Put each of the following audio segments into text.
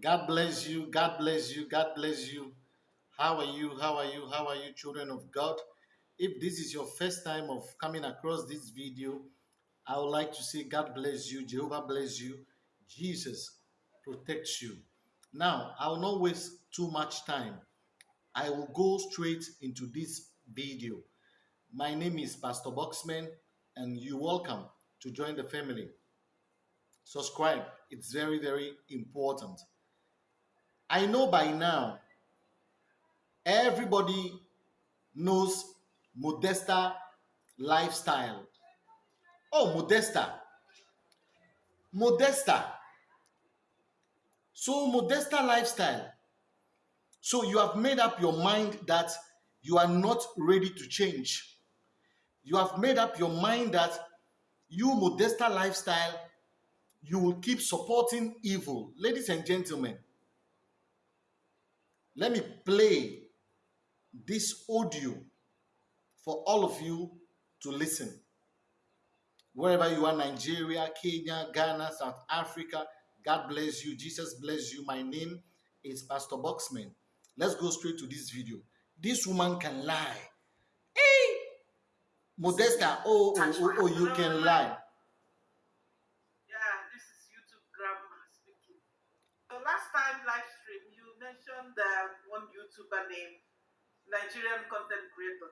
God bless you. God bless you. God bless you. How are you? How are you? How are you, children of God? If this is your first time of coming across this video, I would like to say God bless you. Jehovah bless you. Jesus protects you. Now, I will not waste too much time. I will go straight into this video. My name is Pastor Boxman, and you're welcome to join the family. Subscribe, it's very, very important. I know by now everybody knows Modesta lifestyle. Oh, Modesta. Modesta. So, Modesta lifestyle. So, you have made up your mind that you are not ready to change. You have made up your mind that you, Modesta lifestyle, you will keep supporting evil. Ladies and gentlemen, let me play this audio for all of you to listen. Wherever you are, Nigeria, Kenya, Ghana, South Africa, God bless you. Jesus bless you. My name is Pastor Boxman. Let's go straight to this video. This woman can lie. Hey! Modesta, oh, oh, oh, oh you can lie. Yeah, this is YouTube grandma speaking. The last time live stream, you mentioned uh, YouTuber named Nigerian content creator.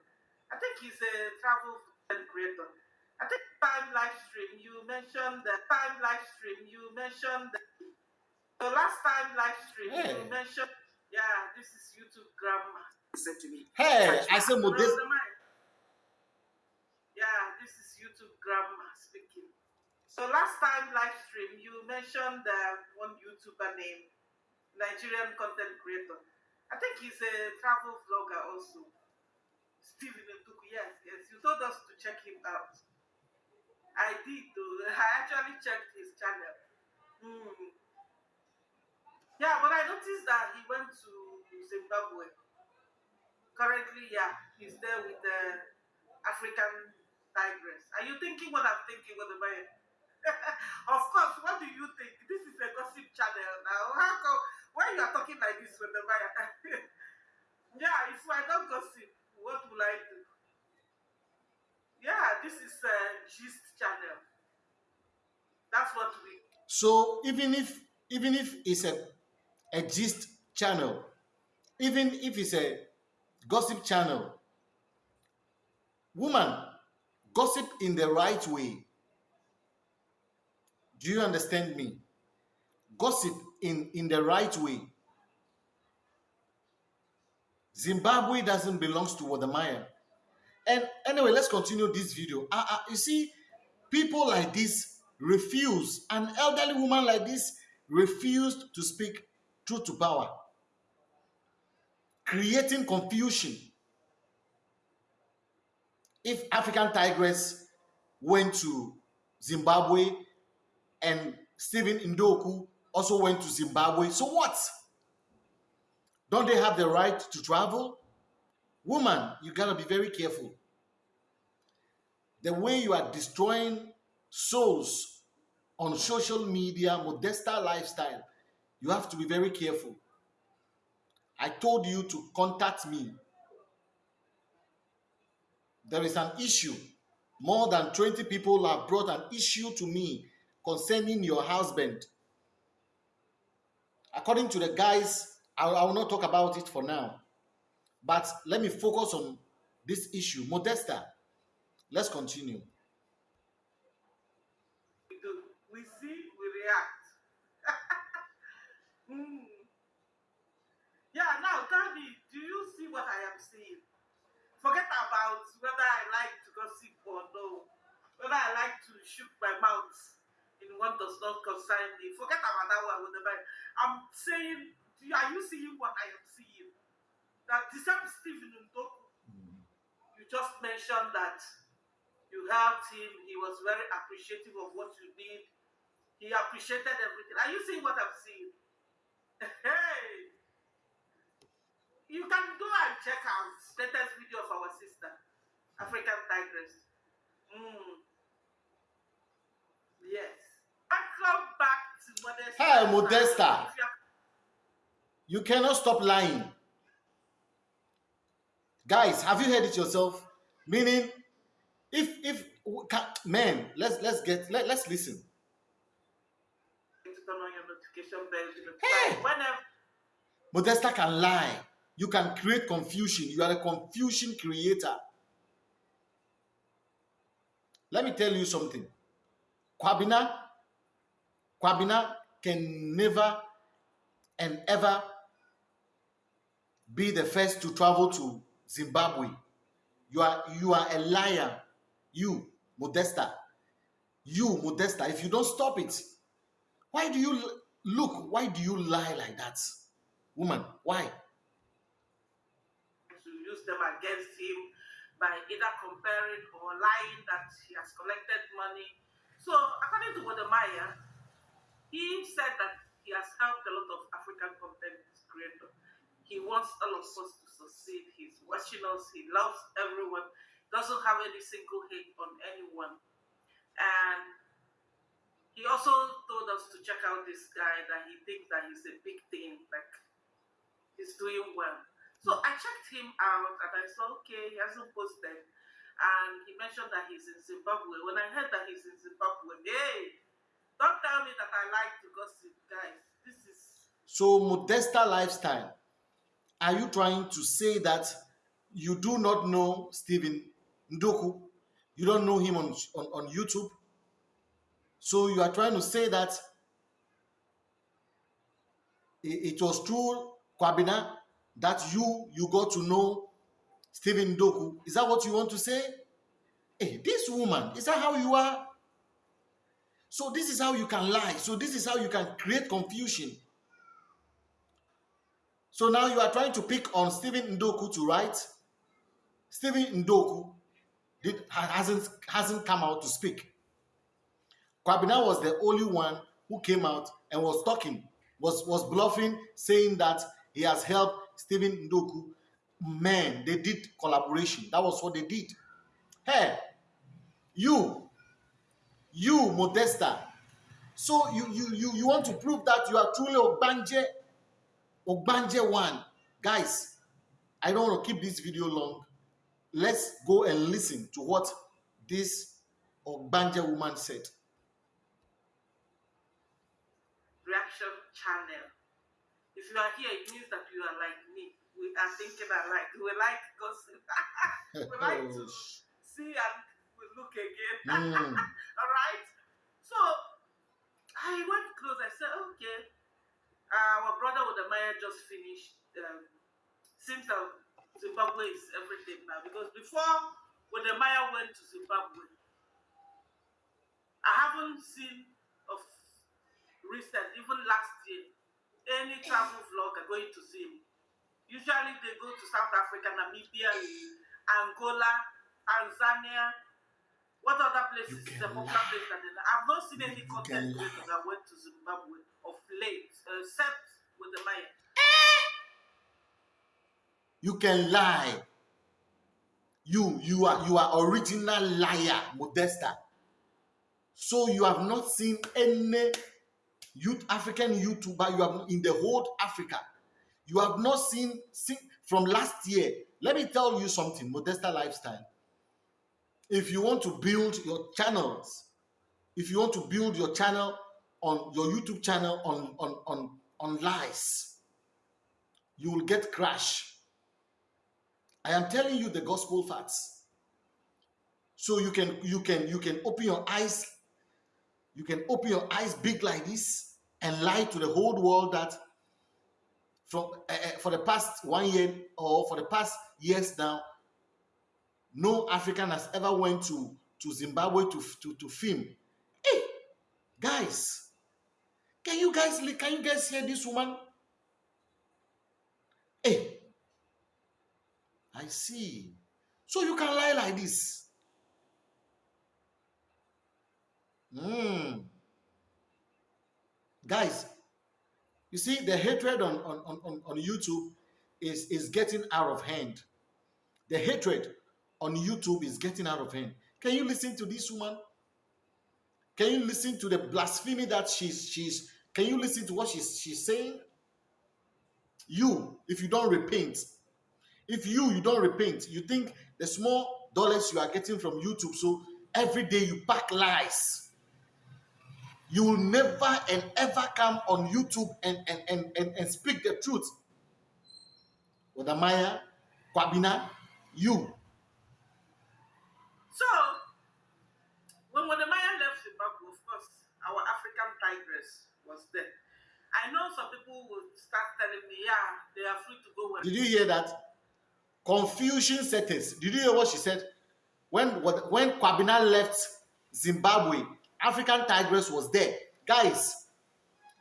I think he's a travel content creator. I think time live stream you mentioned the time live stream you mentioned the, the last time live stream hey. you mentioned yeah this is YouTube grandma. He said to me. Hey, I said Modest. Yeah, this is YouTube grandma speaking. So last time live stream you mentioned the one YouTuber named Nigerian content creator. I think he's a travel vlogger also. Stephen Nduku, yes, yes. You told us to check him out. I did though. I actually checked his channel. Hmm. Yeah, but I noticed that he went to Zimbabwe. Currently, yeah, he's there with the African tigress. Are you thinking what I'm thinking, I? of course, what do you think? This is a gossip channel now. How come why you are talking like this buyer? yeah, if I don't gossip, what will I do? Yeah, this is a gist channel. That's what we. So even if even if it's a a gist channel, even if it's a gossip channel, woman, gossip in the right way. Do you understand me? Gossip in, in the right way. Zimbabwe doesn't belong to Wode Maya. And anyway, let's continue this video. Uh, uh, you see, people like this refuse, an elderly woman like this refused to speak truth to power, creating confusion. If African Tigress went to Zimbabwe and Stephen Ndoku also went to Zimbabwe. So what? Don't they have the right to travel? Woman, you gotta be very careful. The way you are destroying souls on social media, Modesta lifestyle, you have to be very careful. I told you to contact me. There is an issue. More than 20 people have brought an issue to me concerning your husband according to the guys, I, I will not talk about it for now. But let me focus on this issue. Modesta, let's continue. We see, we react. mm. Yeah, now tell me, do you see what I am seeing? Forget about whether I like to gossip or no, whether I like to shoot my mouth what does not concern me. Forget about that one. Whatever. I'm saying, are you seeing what I am seeing? That the same Stephen Ndoku, you just mentioned that you helped him. He was very appreciative of what you did. He appreciated everything. Are you seeing what I'm seeing? Hey! You can go and check out latest video of our sister, African Tigress. Mm. Yes. I come back to Modesta. You cannot stop lying. Guys, have you heard it yourself? Meaning, if if man, let's let's get let, let's listen. Hey! Modesta can lie. You can create confusion. You are a confusion creator. Let me tell you something. Kwabena, Kwabena can never and ever be the first to travel to Zimbabwe. You are you are a liar. You, Modesta. You, Modesta. If you don't stop it, why do you look? Why do you lie like that, woman? Why? To use them against him by either comparing or lying that he has collected money. So, according to Wodemaya, he said that he has helped a lot of African content creators. He wants all of us to succeed. He's watching us. He loves everyone. Doesn't have any single hate on anyone. And he also told us to check out this guy that he thinks that he's a big thing, like he's doing well. So I checked him out and I saw, okay, he hasn't posted. And he mentioned that he's in Zimbabwe. When I heard that he's in Zimbabwe, hey, don't tell me that I like to gossip, guys. This is. So, Modesta lifestyle, are you trying to say that you do not know Stephen Ndoku? You don't know him on, on, on YouTube? So, you are trying to say that it, it was true, Kwabena, that you you got to know Stephen Doku. Is that what you want to say? Hey, this woman, is that how you are? So this is how you can lie. So this is how you can create confusion. So now you are trying to pick on Stephen Ndoku to write. Stephen Ndoku did, hasn't, hasn't come out to speak. Kwabena was the only one who came out and was talking, was, was bluffing, saying that he has helped Stephen Ndoku, man, they did collaboration. That was what they did. Hey, you, you, Modesta. So you you you you want to prove that you are truly Ogbanje, Ogbanje one, guys. I don't want to keep this video long. Let's go and listen to what this Ogbanje woman said. Reaction channel. If you are here, it means that you are like me. We are thinking alike. We like gossip. we like to oh, see and we look again. Mm. All right. So I went close. I said, okay. Uh, our brother Wode Maya just finished. Um, seems that Zimbabwe is everything now because before Wode Maya went to Zimbabwe, I haven't seen of recent, even last year, any travel vlogger going to see. Usually they go to South Africa, Namibia, Angola, Tanzania. What other places is a popular place that they I've not seen any content creator that went to Zimbabwe of late, except with the Maya. You can lie. You you are you are original liar, Modesta. So you have not seen any youth African YouTuber you have in the whole Africa. You have not seen, seen from last year. Let me tell you something, Modesta Lifestyle. If you want to build your channels, if you want to build your channel on your YouTube channel on on on on lies, you will get crash. I am telling you the gospel facts. So you can you can you can open your eyes you can open your eyes big like this and lie to the whole world that from uh, for the past one year or for the past years now, no African has ever went to to Zimbabwe to to to film. Hey, guys, can you guys can you guys hear this woman? Hey, I see. So you can lie like this. Hmm. Guys, you see, the hatred on, on, on, on YouTube is, is getting out of hand. The hatred on YouTube is getting out of hand. Can you listen to this woman? Can you listen to the blasphemy that she's she's can you listen to what she's she's saying? You, if you don't repent, if you you don't repent, you think the small dollars you are getting from YouTube, so every day you pack lies. You will never and ever come on YouTube and, and, and, and, and speak the truth. Wode Maya, Kwabina, you. So, when Wodemaya left Zimbabwe, of course, our African tigress was there. I know some people would start telling me, yeah, they are free to go where Did you hear that? Confusion settings. Did you hear what she said? When when Kwabina left Zimbabwe, African Tigress was there. Guys,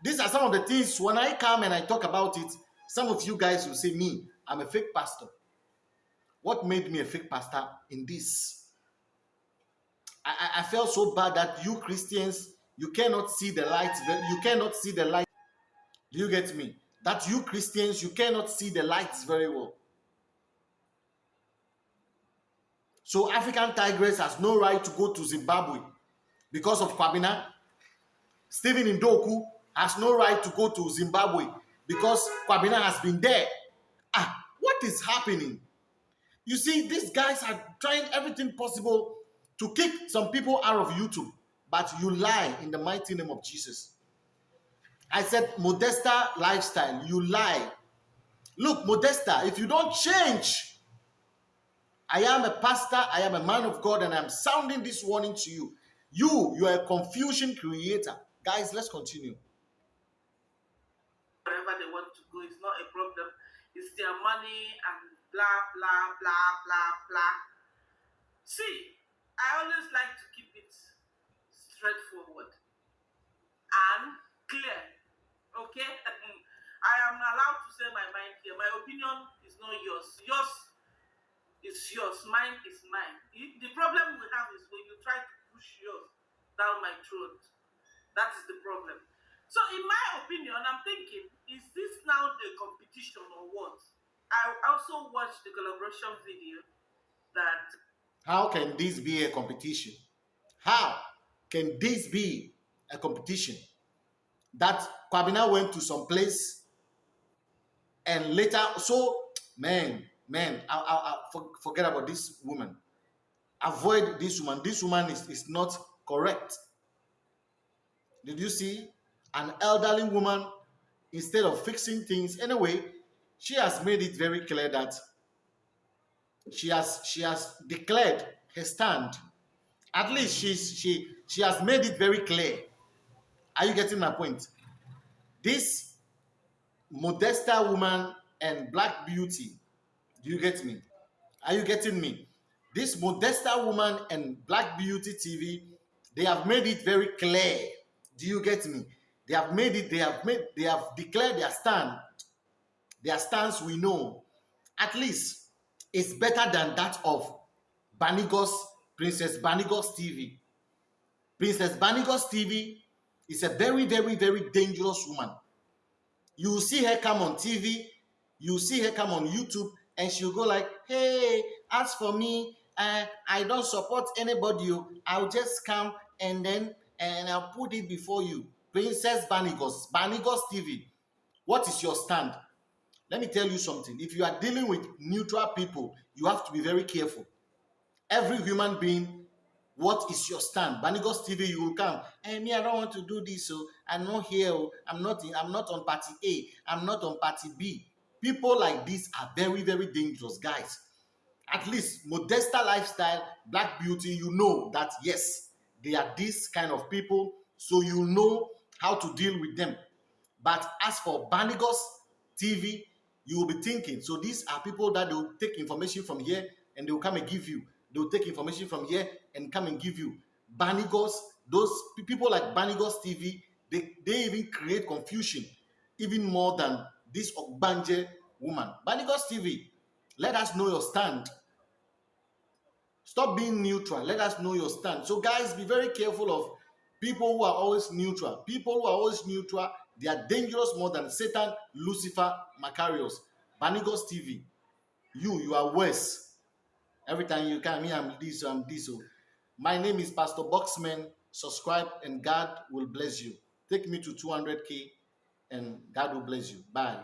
these are some of the things when I come and I talk about it, some of you guys will say, Me, I'm a fake pastor. What made me a fake pastor in this? I, I, felt so bad that you Christians, you cannot see the light, you cannot see the light. Do you get me? That you Christians, you cannot see the lights very well. So African Tigress has no right to go to Zimbabwe because of Kwabina. Stephen Indoku has no right to go to Zimbabwe because Kwabina has been there. Ah, what is happening? You see, these guys are trying everything possible to kick some people out of YouTube, but you lie in the mighty name of Jesus. I said, Modesta lifestyle, you lie. Look, Modesta, if you don't change, I am a pastor, I am a man of God, and I'm sounding this warning to you. You, you are a confusion creator. Guys, let's continue. wherever they want to go. It's not a problem. It's their money and blah, blah, blah, blah, blah. See, I always like to keep it straightforward and clear. Okay? I am allowed to say my mind here. My opinion is not yours. Yours is yours. Mine is mine. The problem we have is when you try to push yours down my throat. That is the problem. So, in my opinion, I'm thinking, is this now the competition or what? I also watched the collaboration video that How can this be a competition? How can this be a competition? That Kwabina went to some place and later, so man, man, I, I, I forget about this woman. Avoid this woman. This woman is, is not correct. Did you see? An elderly woman, instead of fixing things, anyway, she has made it very clear that she has she has declared her stand. At least she's she she has made it very clear. Are you getting my point? This Modesta woman and Black Beauty, do you get me? Are you getting me? This Modesta woman and Black Beauty TV, they have made it very clear. Do you get me? They have made it, they have made, they have declared their stand. Their stance we know. At least it's better than that of Banigos, Princess Banigos TV. Princess Banigos TV is a very, very, very dangerous woman. You see her come on TV, you see her come on YouTube, and she'll go like, "Hey, as for me, uh, I don't support anybody. oh. I'll just come and then and I'll put it before you." Princess Banigos, Banigos TV. What is your stand? Let me tell you something. If you are dealing with neutral people, you have to be very careful. Every human being, what is your stand? Banigos TV, you will come. Hey, me, I don't want to do this. So I'm not here. oh. I'm not. In, I'm not on party A. I'm not on party B. People like this are very, very dangerous, guys. At least Modesta lifestyle, Black Beauty, you know that yes, they are this kind of people, so you know how to deal with them. But as for Banigos TV, you will be thinking, so these are people that will take information from here and they will come and give you. They will take information from here and come and give you. Banigos, those people like Banigos TV, they, they even create confusion even more than this Ogbanje woman. Banigos TV, let us know your stand. Stop being neutral. Let us know your stand. So, guys, be very careful of people who are always neutral. People who are always neutral, they are dangerous more than Satan, Lucifer, Macarius, Banigos TV. You, you are worse. Every time you come, me, I'm this, I'm this. oh. My name is Pastor Boxman. Subscribe and God will bless you. Take me to 200k and God will bless you. Bye.